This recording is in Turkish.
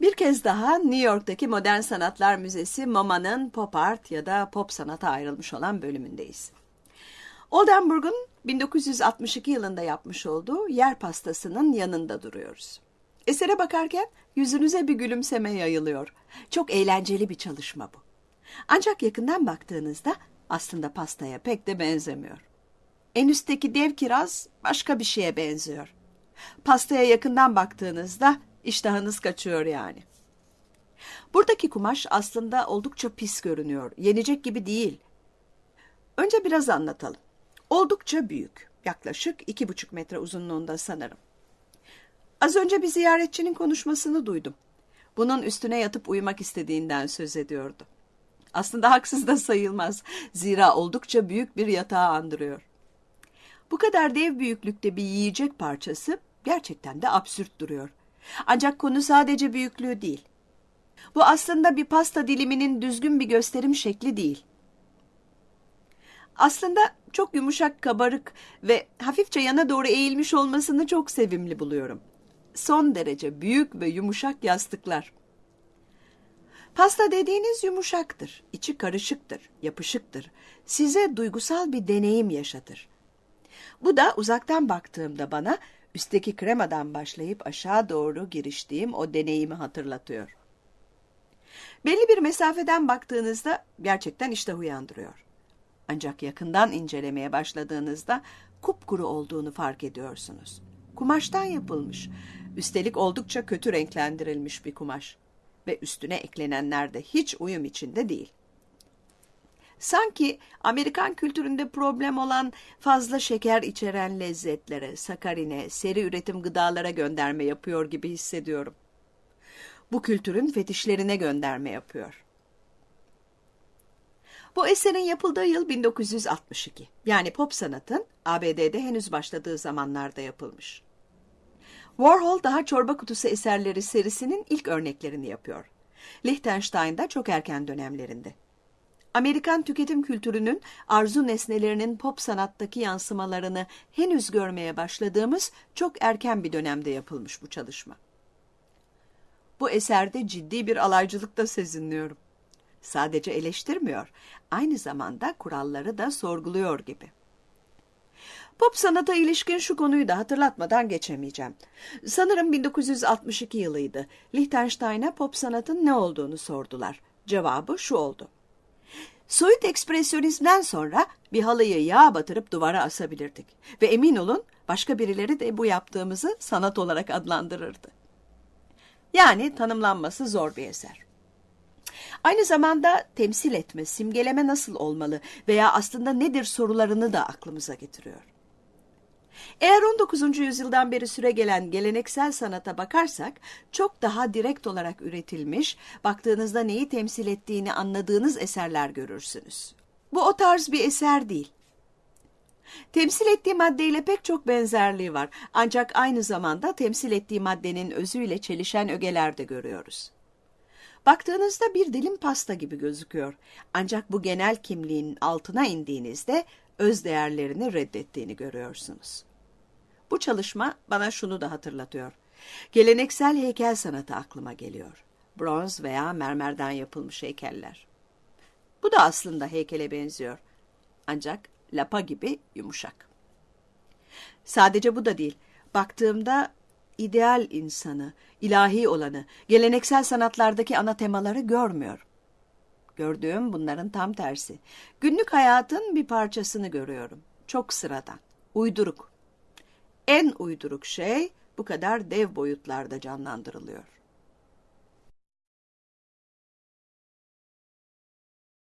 Bir kez daha New York'taki Modern Sanatlar Müzesi MoMA'nın pop art ya da pop sanata ayrılmış olan bölümündeyiz. Oldenburg'un 1962 yılında yapmış olduğu yer pastasının yanında duruyoruz. Esere bakarken yüzünüze bir gülümseme yayılıyor. Çok eğlenceli bir çalışma bu. Ancak yakından baktığınızda aslında pastaya pek de benzemiyor. En üstteki dev kiraz başka bir şeye benziyor. Pastaya yakından baktığınızda iştahınız kaçıyor yani. Buradaki kumaş aslında oldukça pis görünüyor. Yenecek gibi değil. Önce biraz anlatalım. Oldukça büyük. Yaklaşık iki buçuk metre uzunluğunda sanırım. Az önce bir ziyaretçinin konuşmasını duydum. Bunun üstüne yatıp uyumak istediğinden söz ediyordu. Aslında haksız da sayılmaz. Zira oldukça büyük bir yatağı andırıyor. Bu kadar dev büyüklükte bir yiyecek parçası gerçekten de absürt duruyor. Ancak konu sadece büyüklüğü değil. Bu aslında bir pasta diliminin düzgün bir gösterim şekli değil. Aslında çok yumuşak, kabarık ve hafifçe yana doğru eğilmiş olmasını çok sevimli buluyorum. Son derece büyük ve yumuşak yastıklar. Pasta dediğiniz yumuşaktır, içi karışıktır, yapışıktır. Size duygusal bir deneyim yaşatır. Bu da uzaktan baktığımda bana üstteki kremadan başlayıp aşağı doğru giriştiğim o deneyimi hatırlatıyor. Belli bir mesafeden baktığınızda gerçekten iştah uyandırıyor. Ancak yakından incelemeye başladığınızda kupkuru olduğunu fark ediyorsunuz. Kumaştan yapılmış, üstelik oldukça kötü renklendirilmiş bir kumaş ve üstüne eklenenler de hiç uyum içinde değil. Sanki Amerikan kültüründe problem olan fazla şeker içeren lezzetlere, sakarine, seri üretim gıdalara gönderme yapıyor gibi hissediyorum. Bu kültürün fetişlerine gönderme yapıyor. Bu eserin yapıldığı yıl 1962. Yani pop sanatın ABD'de henüz başladığı zamanlarda yapılmış. Warhol daha çorba kutusu eserleri serisinin ilk örneklerini yapıyor. Liechtenstein'da çok erken dönemlerinde. Amerikan tüketim kültürünün arzu nesnelerinin pop sanattaki yansımalarını henüz görmeye başladığımız çok erken bir dönemde yapılmış bu çalışma. Bu eserde ciddi bir alaycılık da sezinliyorum. Sadece eleştirmiyor, aynı zamanda kuralları da sorguluyor gibi. Pop sanata ilişkin şu konuyu da hatırlatmadan geçemeyeceğim. Sanırım 1962 yılıydı. Liechtenstein'a pop sanatın ne olduğunu sordular. Cevabı şu oldu. Soyut ekspresyonizmden sonra bir halıyı yağ batırıp duvara asabilirdik. Ve emin olun başka birileri de bu yaptığımızı sanat olarak adlandırırdı. Yani tanımlanması zor bir eser. Aynı zamanda temsil etme, simgeleme nasıl olmalı veya aslında nedir sorularını da aklımıza getiriyor. Eğer 19. yüzyıldan beri süre gelen geleneksel sanata bakarsak çok daha direkt olarak üretilmiş, baktığınızda neyi temsil ettiğini anladığınız eserler görürsünüz. Bu o tarz bir eser değil. Temsil ettiği maddeyle pek çok benzerliği var ancak aynı zamanda temsil ettiği maddenin özüyle çelişen ögeler de görüyoruz. Baktığınızda bir dilim pasta gibi gözüküyor. Ancak bu genel kimliğin altına indiğinizde öz değerlerini reddettiğini görüyorsunuz. Bu çalışma bana şunu da hatırlatıyor. Geleneksel heykel sanatı aklıma geliyor. Bronz veya mermerden yapılmış heykeller. Bu da aslında heykele benziyor. Ancak lapa gibi yumuşak. Sadece bu da değil. Baktığımda ideal insanı, ilahi olanı, geleneksel sanatlardaki ana temaları görmüyor. Gördüğüm bunların tam tersi. Günlük hayatın bir parçasını görüyorum. Çok sıradan, uyduruk. En uyduruk şey bu kadar dev boyutlarda canlandırılıyor.